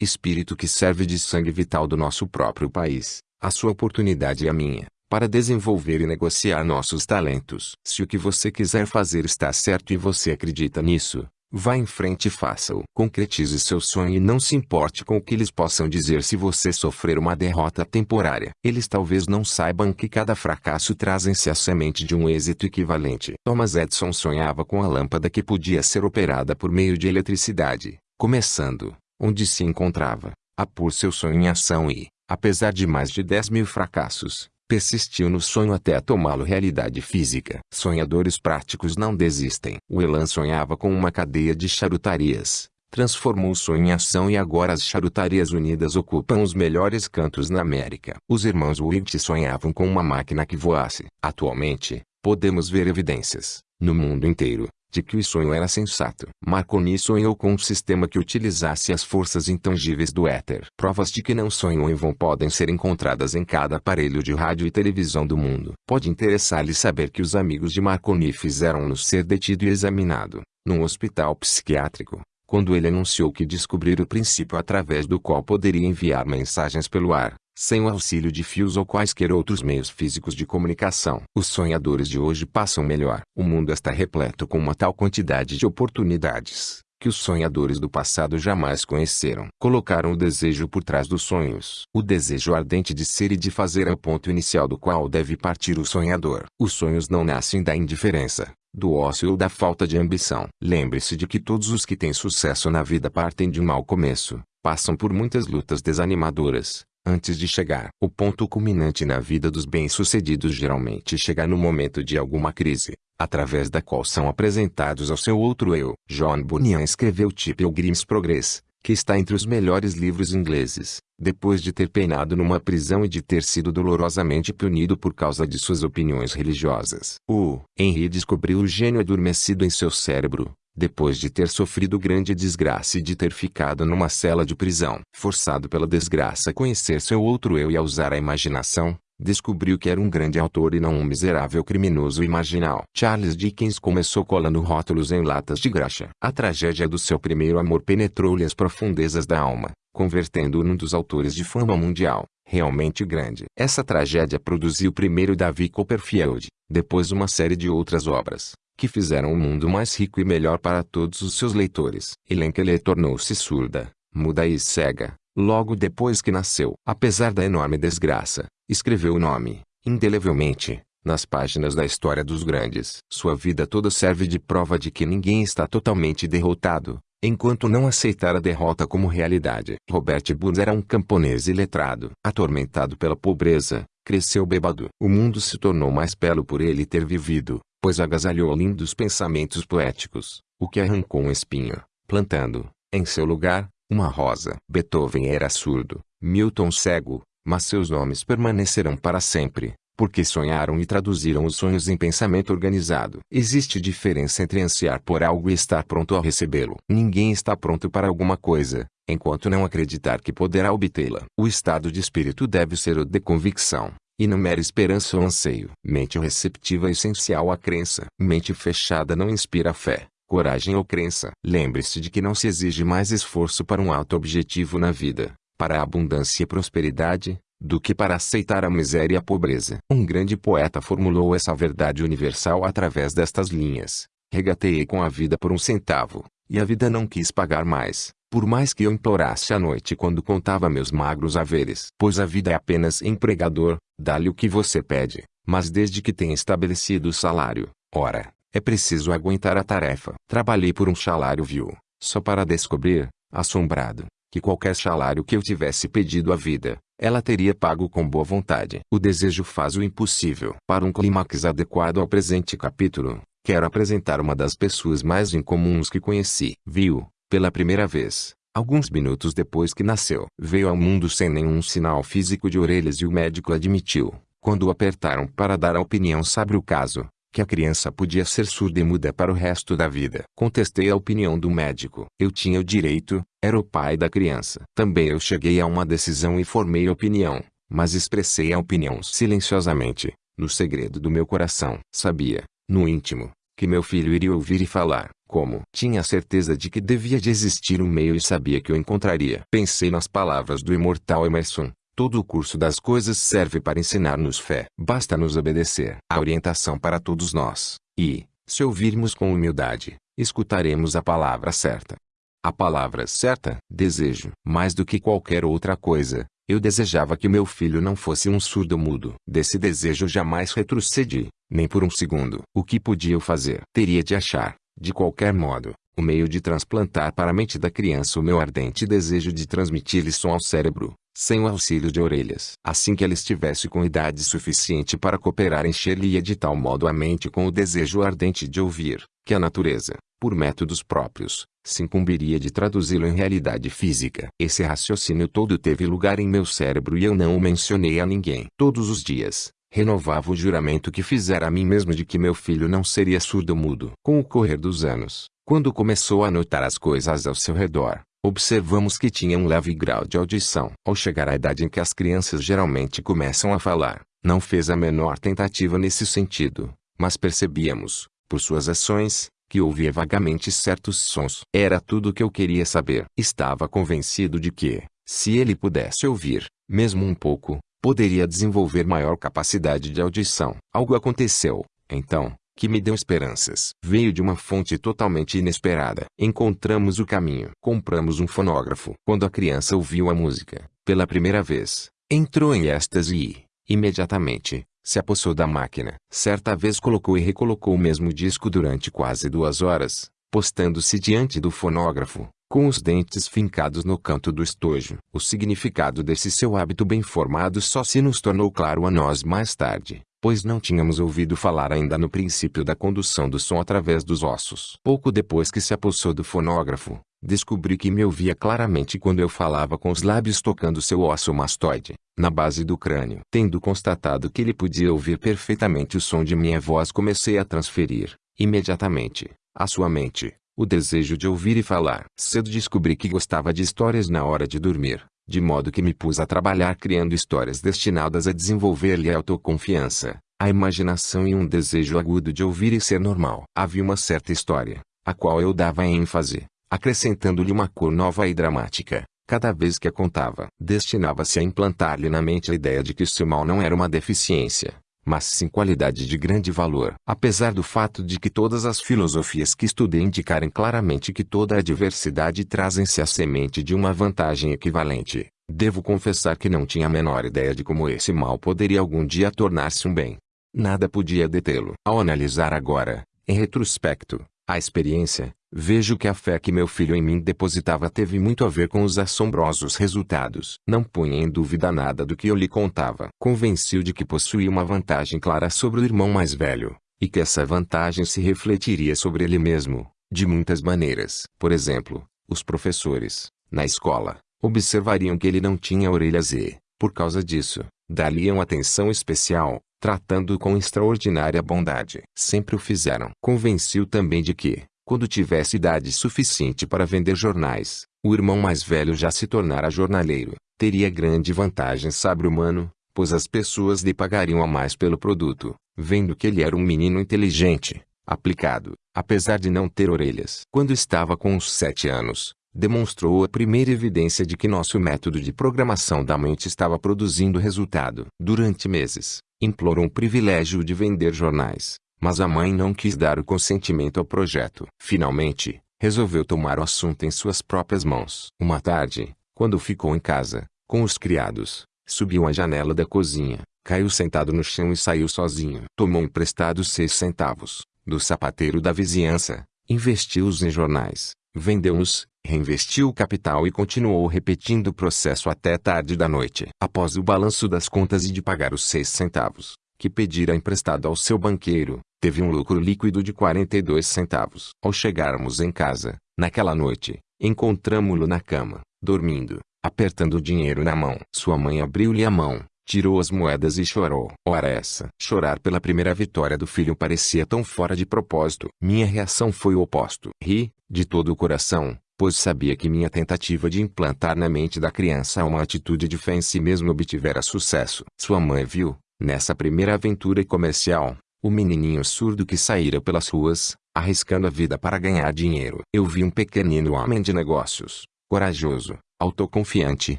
espírito que serve de sangue vital do nosso próprio país, a sua oportunidade e a minha, para desenvolver e negociar nossos talentos. Se o que você quiser fazer está certo e você acredita nisso, vá em frente e faça-o. Concretize seu sonho e não se importe com o que eles possam dizer se você sofrer uma derrota temporária. Eles talvez não saibam que cada fracasso traz em si a semente de um êxito equivalente. Thomas Edison sonhava com a lâmpada que podia ser operada por meio de eletricidade, começando, onde se encontrava, a pôr seu sonho em ação e, apesar de mais de 10 mil fracassos, persistiu no sonho até tomá-lo realidade física. Sonhadores práticos não desistem. O Elan sonhava com uma cadeia de charutarias, transformou o sonho em ação e agora as charutarias unidas ocupam os melhores cantos na América. Os irmãos Witt sonhavam com uma máquina que voasse. Atualmente, podemos ver evidências, no mundo inteiro, de que o sonho era sensato. Marconi sonhou com um sistema que utilizasse as forças intangíveis do éter. Provas de que não sonham em vão podem ser encontradas em cada aparelho de rádio e televisão do mundo. Pode interessar-lhe saber que os amigos de Marconi fizeram-no ser detido e examinado, num hospital psiquiátrico, quando ele anunciou que descobriu o princípio através do qual poderia enviar mensagens pelo ar, sem o auxílio de fios ou quaisquer outros meios físicos de comunicação. Os sonhadores de hoje passam melhor. O mundo está repleto com uma tal quantidade de oportunidades, que os sonhadores do passado jamais conheceram. Colocaram o desejo por trás dos sonhos. O desejo ardente de ser e de fazer é o ponto inicial do qual deve partir o sonhador. Os sonhos não nascem da indiferença, do ócio ou da falta de ambição. Lembre-se de que todos os que têm sucesso na vida partem de um mau começo, passam por muitas lutas desanimadoras, antes de chegar. O ponto culminante na vida dos bem-sucedidos geralmente chega no momento de alguma crise, através da qual são apresentados ao seu outro eu. John Bunyan escreveu Pilgrim's Progress, que está entre os melhores livros ingleses, depois de ter peinado numa prisão e de ter sido dolorosamente punido por causa de suas opiniões religiosas. O Henry descobriu o gênio adormecido em seu cérebro, depois de ter sofrido grande desgraça e de ter ficado numa cela de prisão. Forçado pela desgraça a conhecer seu outro eu e a usar a imaginação, descobriu que era um grande autor e não um miserável criminoso marginal. Charles Dickens começou colando rótulos em latas de graxa. A tragédia do seu primeiro amor penetrou-lhe as profundezas da alma, convertendo-o num dos autores de fama mundial, realmente grande. Essa tragédia produziu primeiro Davi Copperfield, depois uma série de outras obras, que fizeram o mundo mais rico e melhor para todos os seus leitores. Elenkeley tornou-se surda, muda e cega, logo depois que nasceu. Apesar da enorme desgraça, escreveu o nome, indelevelmente, nas páginas da história dos grandes. Sua vida toda serve de prova de que ninguém está totalmente derrotado, enquanto não aceitar a derrota como realidade. Robert Burns era um camponês iletrado. Atormentado pela pobreza, cresceu bêbado. O mundo se tornou mais belo por ele ter vivido, pois agasalhou lindos pensamentos poéticos, o que arrancou um espinho, plantando, em seu lugar, uma rosa. Beethoven era surdo, Milton cego, mas seus nomes permanecerão para sempre, porque sonharam e traduziram os sonhos em pensamento organizado. Existe diferença entre ansiar por algo e estar pronto a recebê-lo. Ninguém está pronto para alguma coisa, enquanto não acreditar que poderá obtê-la. O estado de espírito deve ser o de convicção, e não mera esperança ou anseio. Mente receptiva é essencial à crença. Mente fechada não inspira fé, coragem ou crença. Lembre-se de que não se exige mais esforço para um alto objetivo na vida, para a abundância e prosperidade, do que para aceitar a miséria e a pobreza. Um grande poeta formulou essa verdade universal através destas linhas. Regateei com a vida por um centavo, e a vida não quis pagar mais, por mais que eu implorasse à noite quando contava meus magros haveres. Pois a vida é apenas empregador, dá-lhe o que você pede, mas desde que tenha estabelecido o salário, ora, é preciso aguentar a tarefa. Trabalhei por um salário vil, só para descobrir, assombrado, que qualquer salário que eu tivesse pedido à vida, ela teria pago com boa vontade. O desejo faz o impossível. Para um clímax adequado ao presente capítulo, quero apresentar uma das pessoas mais incomuns que conheci. Viu, pela primeira vez, alguns minutos depois que nasceu. Veio ao mundo sem nenhum sinal físico de orelhas e o médico admitiu, quando o apertaram para dar a opinião sobre o caso, que a criança podia ser surda e muda para o resto da vida. Contestei a opinião do médico. Eu tinha o direito, era o pai da criança. Também eu cheguei a uma decisão e formei opinião, mas expressei a opinião silenciosamente, no segredo do meu coração. Sabia, no íntimo, que meu filho iria ouvir e falar. Como? Tinha certeza de que devia de existir um meio e sabia que o encontraria. Pensei nas palavras do imortal Emerson. Todo o curso das coisas serve para ensinar-nos fé. Basta nos obedecer. A orientação para todos nós. E, se ouvirmos com humildade, escutaremos a palavra certa. A palavra certa, desejo. Mais do que qualquer outra coisa, eu desejava que meu filho não fosse um surdo mudo. Desse desejo jamais retrocedi, nem por um segundo. O que podia eu fazer? Teria de achar, de qualquer modo, o meio de transplantar para a mente da criança o meu ardente desejo de transmitir-lhe som ao cérebro, sem o auxílio de orelhas. Assim que ela estivesse com idade suficiente para cooperar encher-lhe de tal modo a mente com o desejo ardente de ouvir, que a natureza, por métodos próprios, se incumbiria de traduzi-lo em realidade física. Esse raciocínio todo teve lugar em meu cérebro e eu não o mencionei a ninguém. Todos os dias, renovava o juramento que fizera a mim mesmo de que meu filho não seria surdo-mudo. Com o correr dos anos, quando começou a notar as coisas ao seu redor, observamos que tinha um leve grau de audição. Ao chegar à idade em que as crianças geralmente começam a falar, não fez a menor tentativa nesse sentido, mas percebíamos, por suas ações, que ouvia vagamente certos sons. Era tudo o que eu queria saber. Estava convencido de que, se ele pudesse ouvir, mesmo um pouco, poderia desenvolver maior capacidade de audição. Algo aconteceu, então, que me deu esperanças. Veio de uma fonte totalmente inesperada. Encontramos o caminho. Compramos um fonógrafo. Quando a criança ouviu a música, pela primeira vez, entrou em êxtase e, imediatamente, se apossou da máquina. Certa vez colocou e recolocou o mesmo disco durante quase duas horas, postando-se diante do fonógrafo, com os dentes fincados no canto do estojo. O significado desse seu hábito bem formado só se nos tornou claro a nós mais tarde, pois não tínhamos ouvido falar ainda no princípio da condução do som através dos ossos. Pouco depois que se apossou do fonógrafo, descobri que me ouvia claramente quando eu falava com os lábios tocando seu osso mastoide, na base do crânio. Tendo constatado que ele podia ouvir perfeitamente o som de minha voz comecei a transferir, imediatamente, à sua mente, o desejo de ouvir e falar. Cedo descobri que gostava de histórias na hora de dormir, de modo que me pus a trabalhar criando histórias destinadas a desenvolver-lhe a autoconfiança, a imaginação e um desejo agudo de ouvir e ser normal. Havia uma certa história, a qual eu dava ênfase, acrescentando-lhe uma cor nova e dramática, cada vez que a contava. Destinava-se a implantar-lhe na mente a ideia de que seu mal não era uma deficiência, mas sim qualidade de grande valor. Apesar do fato de que todas as filosofias que estudei indicarem claramente que toda a diversidade trazem-se a semente de uma vantagem equivalente, devo confessar que não tinha a menor ideia de como esse mal poderia algum dia tornar-se um bem. Nada podia detê-lo. Ao analisar agora, em retrospecto, a experiência, vejo que a fé que meu filho em mim depositava teve muito a ver com os assombrosos resultados. Não punha em dúvida nada do que eu lhe contava. Convenciu de que possuía uma vantagem clara sobre o irmão mais velho, e que essa vantagem se refletiria sobre ele mesmo, de muitas maneiras. Por exemplo, os professores, na escola, observariam que ele não tinha orelhas e, por causa disso, dariam atenção especial, tratando-o com extraordinária bondade. Sempre o fizeram. Convenciu também de que, quando tivesse idade suficiente para vender jornais, o irmão mais velho já se tornara jornaleiro, teria grande vantagem sabre humano, pois as pessoas lhe pagariam a mais pelo produto, vendo que ele era um menino inteligente, aplicado, apesar de não ter orelhas. Quando estava com uns sete anos, demonstrou a primeira evidência de que nosso método de programação da mente estava produzindo resultado. Durante meses, implorou um privilégio de vender jornais, mas a mãe não quis dar o consentimento ao projeto. Finalmente, resolveu tomar o assunto em suas próprias mãos. Uma tarde, quando ficou em casa, com os criados, subiu à janela da cozinha, caiu sentado no chão e saiu sozinho. Tomou emprestados seis centavos, do sapateiro da vizinhança, investiu-os em jornais, vendeu-os, reinvestiu o capital e continuou repetindo o processo até tarde da noite. Após o balanço das contas e de pagar os seis centavos, que pedira emprestado ao seu banqueiro, teve um lucro líquido de 42 centavos. Ao chegarmos em casa, naquela noite, encontramo-lo na cama, dormindo, apertando o dinheiro na mão. Sua mãe abriu-lhe a mão, tirou as moedas e chorou. Ora essa. Chorar pela primeira vitória do filho parecia tão fora de propósito. Minha reação foi o oposto. Ri, de todo o coração, pois sabia que minha tentativa de implantar na mente da criança uma atitude de fé em si mesmo obtivera sucesso. Sua mãe viu, nessa primeira aventura comercial, o menininho surdo que saíra pelas ruas, arriscando a vida para ganhar dinheiro. Eu vi um pequenino homem de negócios, corajoso, autoconfiante,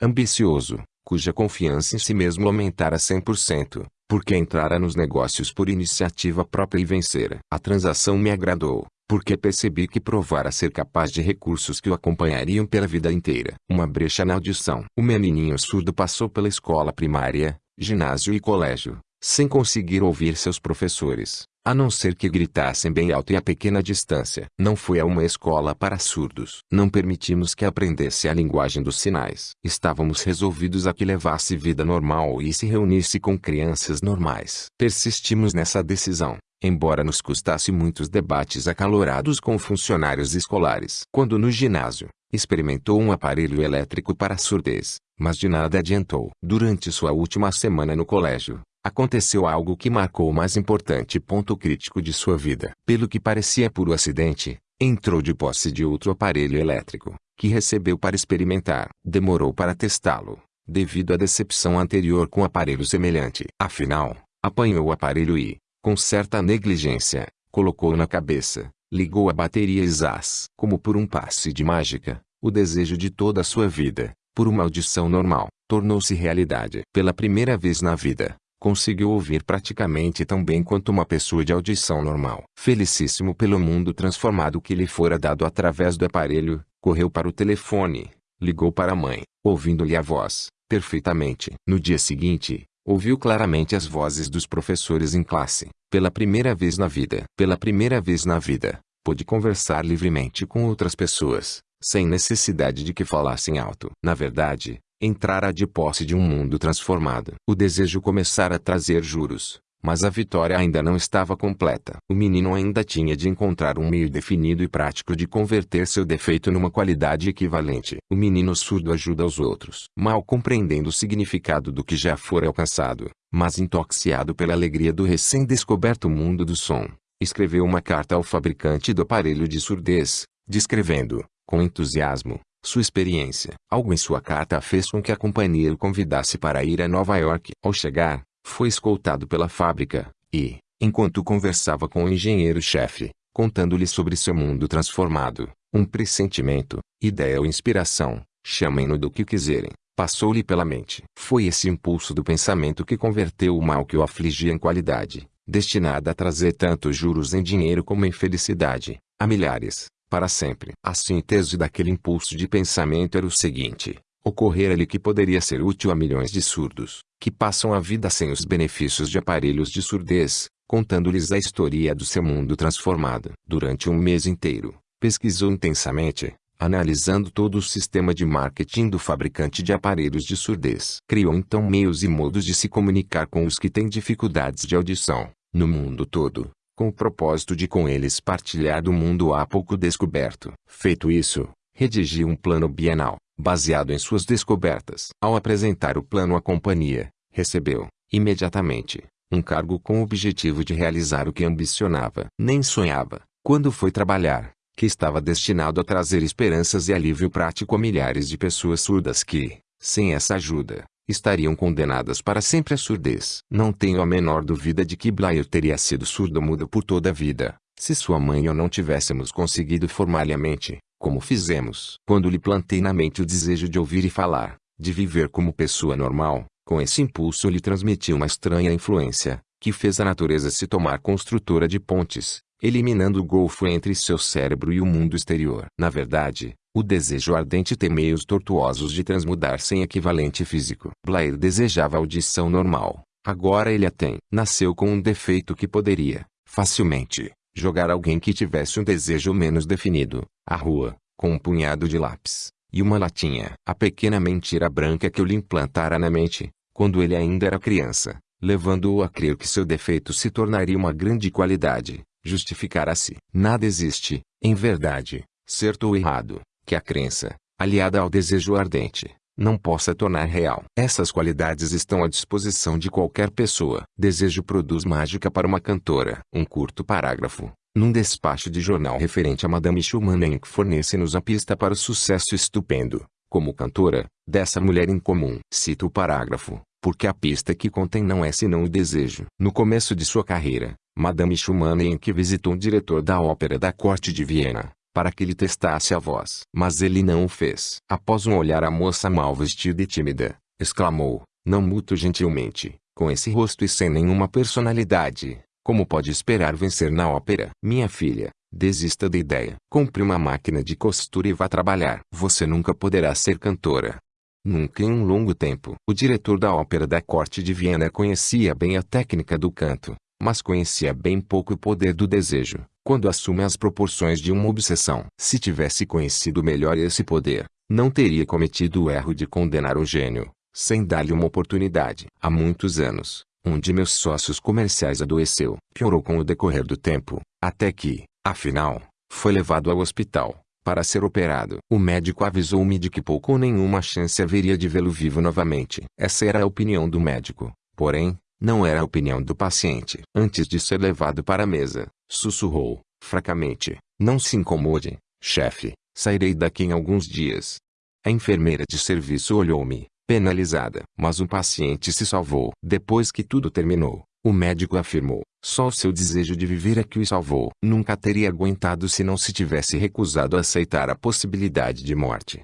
ambicioso, cuja confiança em si mesmo aumentara 100%, porque entrara nos negócios por iniciativa própria e vencera. A transação me agradou, porque percebi que provara ser capaz de recursos que o acompanhariam pela vida inteira. Uma brecha na audição. O menininho surdo passou pela escola primária, ginásio e colégio, sem conseguir ouvir seus professores, a não ser que gritassem bem alto e a pequena distância. Não foi a uma escola para surdos. Não permitimos que aprendesse a linguagem dos sinais. Estávamos resolvidos a que levasse vida normal e se reunisse com crianças normais. Persistimos nessa decisão embora nos custasse muitos debates acalorados com funcionários escolares. Quando no ginásio, experimentou um aparelho elétrico para surdez, mas de nada adiantou. Durante sua última semana no colégio, aconteceu algo que marcou o mais importante ponto crítico de sua vida. Pelo que parecia puro acidente, entrou de posse de outro aparelho elétrico, que recebeu para experimentar. Demorou para testá-lo, devido à decepção anterior com aparelho semelhante. Afinal, apanhou o aparelho e, com certa negligência, colocou na cabeça, ligou a bateria e zás. Como por um passe de mágica, o desejo de toda a sua vida, por uma audição normal, tornou-se realidade. Pela primeira vez na vida, conseguiu ouvir praticamente tão bem quanto uma pessoa de audição normal. Felicíssimo pelo mundo transformado que lhe fora dado através do aparelho, correu para o telefone, ligou para a mãe, ouvindo-lhe a voz, perfeitamente. No dia seguinte, Ouviu claramente as vozes dos professores em classe. Pela primeira vez na vida. Pela primeira vez na vida, pôde conversar livremente com outras pessoas, sem necessidade de que falassem alto. Na verdade, entrara de posse de um mundo transformado. O desejo começara a trazer juros, mas a vitória ainda não estava completa. O menino ainda tinha de encontrar um meio definido e prático de converter seu defeito numa qualidade equivalente. O menino surdo ajuda os outros. Mal compreendendo o significado do que já fora alcançado, mas intoxicado pela alegria do recém-descoberto mundo do som, escreveu uma carta ao fabricante do aparelho de surdez, descrevendo, com entusiasmo, sua experiência. Algo em sua carta fez com que a companhia o convidasse para ir a Nova York. Ao chegar, foi escoltado pela fábrica, e, enquanto conversava com o engenheiro-chefe, contando-lhe sobre seu mundo transformado, um pressentimento, ideia ou inspiração, chamem-no do que quiserem, passou-lhe pela mente. Foi esse impulso do pensamento que converteu o mal que o afligia em qualidade, destinada a trazer tanto juros em dinheiro como em felicidade, a milhares, para sempre. A síntese daquele impulso de pensamento era o seguinte: ocorrera-lhe que poderia ser útil a milhões de surdos, que passam a vida sem os benefícios de aparelhos de surdez, contando-lhes a história do seu mundo transformado. Durante um mês inteiro, pesquisou intensamente, analisando todo o sistema de marketing do fabricante de aparelhos de surdez. Criou então meios e modos de se comunicar com os que têm dificuldades de audição, no mundo todo, com o propósito de com eles partilhar do mundo há pouco descoberto. Feito isso, redigiu um plano bienal, baseado em suas descobertas. Ao apresentar o plano à companhia, recebeu, imediatamente, um cargo com o objetivo de realizar o que ambicionava. Nem sonhava, quando foi trabalhar, que estava destinado a trazer esperanças e alívio prático a milhares de pessoas surdas que, sem essa ajuda, estariam condenadas para sempre à surdez. Não tenho a menor dúvida de que Blair teria sido surdo-mudo por toda a vida, se sua mãe e eu não tivéssemos conseguido formar-lhe a mente, como fizemos. Quando lhe plantei na mente o desejo de ouvir e falar, de viver como pessoa normal, com esse impulso lhe transmiti uma estranha influência, que fez a natureza se tomar construtora de pontes, eliminando o golfo entre seu cérebro e o mundo exterior. Na verdade, o desejo ardente tem meios tortuosos de transmudar sem equivalente físico. Blair desejava audição normal. Agora ele a tem. Nasceu com um defeito que poderia, facilmente, jogar alguém que tivesse um desejo menos definido, à rua, com um punhado de lápis, e uma latinha. A pequena mentira branca que eu lhe implantara na mente, quando ele ainda era criança, levando-o a crer que seu defeito se tornaria uma grande qualidade, justificara-se. Nada existe, em verdade, certo ou errado, que a crença, aliada ao desejo ardente, não possa tornar real. Essas qualidades estão à disposição de qualquer pessoa. Desejo produz mágica para uma cantora. Um curto parágrafo, num despacho de jornal referente a Madame Schumann que fornece-nos a pista para o sucesso estupendo, como cantora, dessa mulher incomum. Cito o parágrafo, porque a pista que contém não é senão o desejo. No começo de sua carreira, Madame Schumann que visitou um diretor da ópera da corte de Viena, para que lhe testasse a voz. Mas ele não o fez. Após um olhar a moça mal vestida e tímida, exclamou, não muito gentilmente, com esse rosto e sem nenhuma personalidade, como pode esperar vencer na ópera? Minha filha, desista da ideia. Compre uma máquina de costura e vá trabalhar. Você nunca poderá ser cantora. Nunca em um longo tempo. O diretor da ópera da corte de Viena conhecia bem a técnica do canto, mas conhecia bem pouco o poder do desejo quando assume as proporções de uma obsessão. Se tivesse conhecido melhor esse poder, não teria cometido o erro de condenar o gênio, sem dar-lhe uma oportunidade. Há muitos anos, um de meus sócios comerciais adoeceu. Piorou com o decorrer do tempo, até que, afinal, foi levado ao hospital, para ser operado. O médico avisou-me de que pouco ou nenhuma chance haveria de vê-lo vivo novamente. Essa era a opinião do médico. Porém, não era a opinião do paciente. Antes de ser levado para a mesa, sussurrou, fracamente, não se incomode, chefe, sairei daqui em alguns dias. A enfermeira de serviço olhou-me, penalizada. Mas o paciente se salvou. Depois que tudo terminou, o médico afirmou, só o seu desejo de viver é que o salvou. Nunca teria aguentado se não se tivesse recusado a aceitar a possibilidade de morte.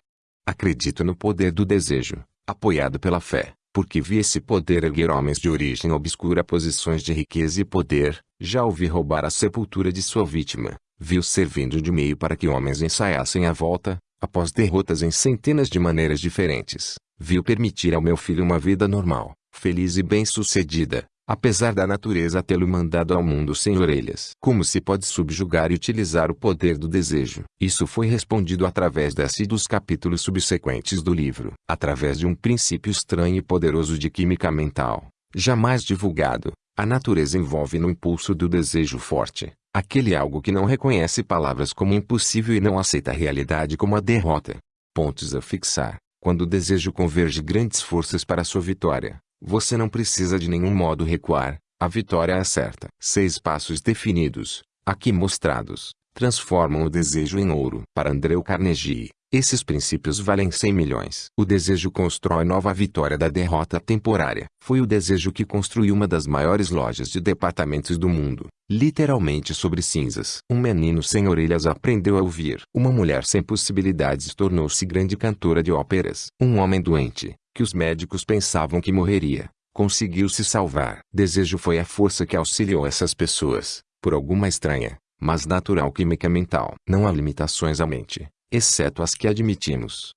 Acredito no poder do desejo, apoiado pela fé porque vi esse poder erguer homens de origem obscura a posições de riqueza e poder, já ouvi roubar a sepultura de sua vítima, viu servindo de meio para que homens ensaiassem a volta, após derrotas em centenas de maneiras diferentes, viu permitir ao meu filho uma vida normal, feliz e bem-sucedida, apesar da natureza tê-lo mandado ao mundo sem orelhas. Como se pode subjugar e utilizar o poder do desejo? Isso foi respondido através desse e dos capítulos subsequentes do livro, através de um princípio estranho e poderoso de química mental, jamais divulgado. A natureza envolve no impulso do desejo forte, aquele algo que não reconhece palavras como impossível e não aceita a realidade como a derrota. Pontos a fixar. Quando o desejo converge grandes forças para sua vitória, você não precisa de nenhum modo recuar, a vitória é certa. Seis passos definidos, aqui mostrados, transformam o desejo em ouro. Para Andreu Carnegie, esses princípios valem 100 milhões. O desejo constrói nova vitória da derrota temporária. Foi o desejo que construiu uma das maiores lojas de departamentos do mundo, literalmente sobre cinzas. Um menino sem orelhas aprendeu a ouvir. Uma mulher sem possibilidades tornou-se grande cantora de óperas. Um homem doente, que os médicos pensavam que morreria, conseguiu se salvar. Desejo foi a força que auxiliou essas pessoas, por alguma estranha, mas natural química mental. Não há limitações à mente exceto as que admitimos.